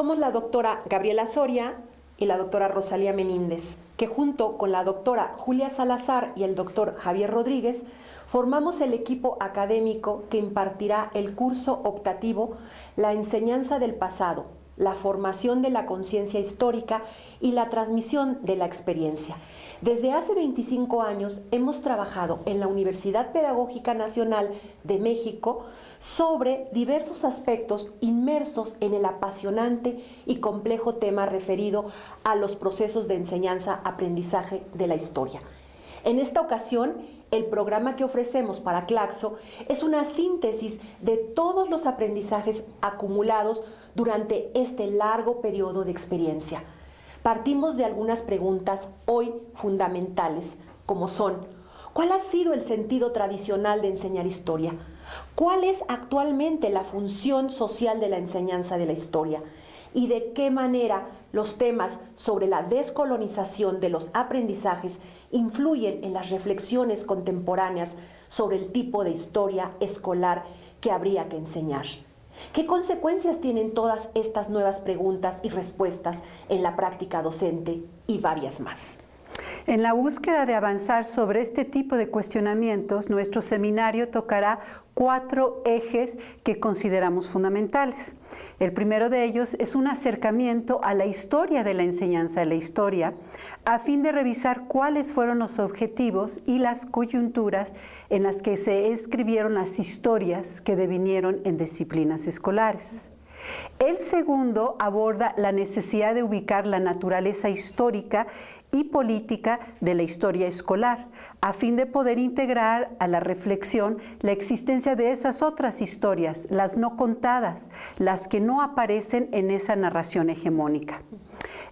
la doctora Gabriela Soria y la doctora Rosalía Meníndez, que junto con la doctora Julia Salazar y el doctor Javier Rodríguez formamos el equipo académico que impartirá el curso optativo La enseñanza del pasado, la formación de la conciencia histórica y la transmisión de la experiencia. Desde hace 25 años hemos trabajado en la Universidad Pedagógica Nacional de México sobre diversos aspectos inmersos en el apasionante y complejo tema referido a los procesos de enseñanza-aprendizaje de la historia. En esta ocasión, el programa que ofrecemos para Claxo es una síntesis de todos los aprendizajes acumulados durante este largo periodo de experiencia. Partimos de algunas preguntas hoy fundamentales, como son, ¿cuál ha sido el sentido tradicional de enseñar historia? ¿Cuál es actualmente la función social de la enseñanza de la historia? ¿Y de qué manera los temas sobre la descolonización de los aprendizajes influyen en las reflexiones contemporáneas sobre el tipo de historia escolar que habría que enseñar? ¿Qué consecuencias tienen todas estas nuevas preguntas y respuestas en la práctica docente y varias más? En la búsqueda de avanzar sobre este tipo de cuestionamientos, nuestro seminario tocará cuatro ejes que consideramos fundamentales. El primero de ellos es un acercamiento a la historia de la enseñanza de la historia, a fin de revisar cuáles fueron los objetivos y las coyunturas en las que se escribieron las historias que devinieron en disciplinas escolares. El segundo aborda la necesidad de ubicar la naturaleza histórica y política de la historia escolar, a fin de poder integrar a la reflexión la existencia de esas otras historias, las no contadas, las que no aparecen en esa narración hegemónica.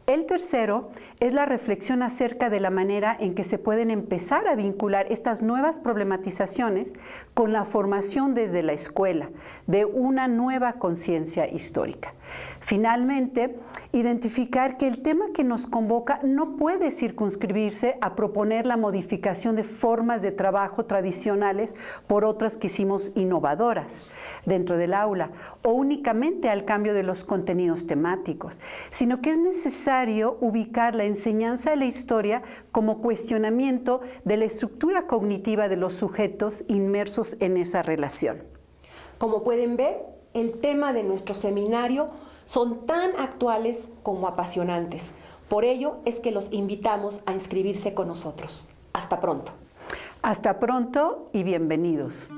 El tercero es la reflexión acerca de la manera en que se pueden empezar a vincular estas nuevas problematizaciones con la formación desde la escuela de una nueva conciencia histórica. Finalmente, identificar que el tema que nos convoca no puede circunscribirse a proponer la modificación de formas de trabajo tradicionales por otras que hicimos innovadoras dentro del aula o únicamente al cambio de los contenidos temáticos, sino que es necesario ubicar la enseñanza de la historia como cuestionamiento de la estructura cognitiva de los sujetos inmersos en esa relación. Como pueden ver, el tema de nuestro seminario son tan actuales como apasionantes. Por ello es que los invitamos a inscribirse con nosotros. Hasta pronto. Hasta pronto y bienvenidos.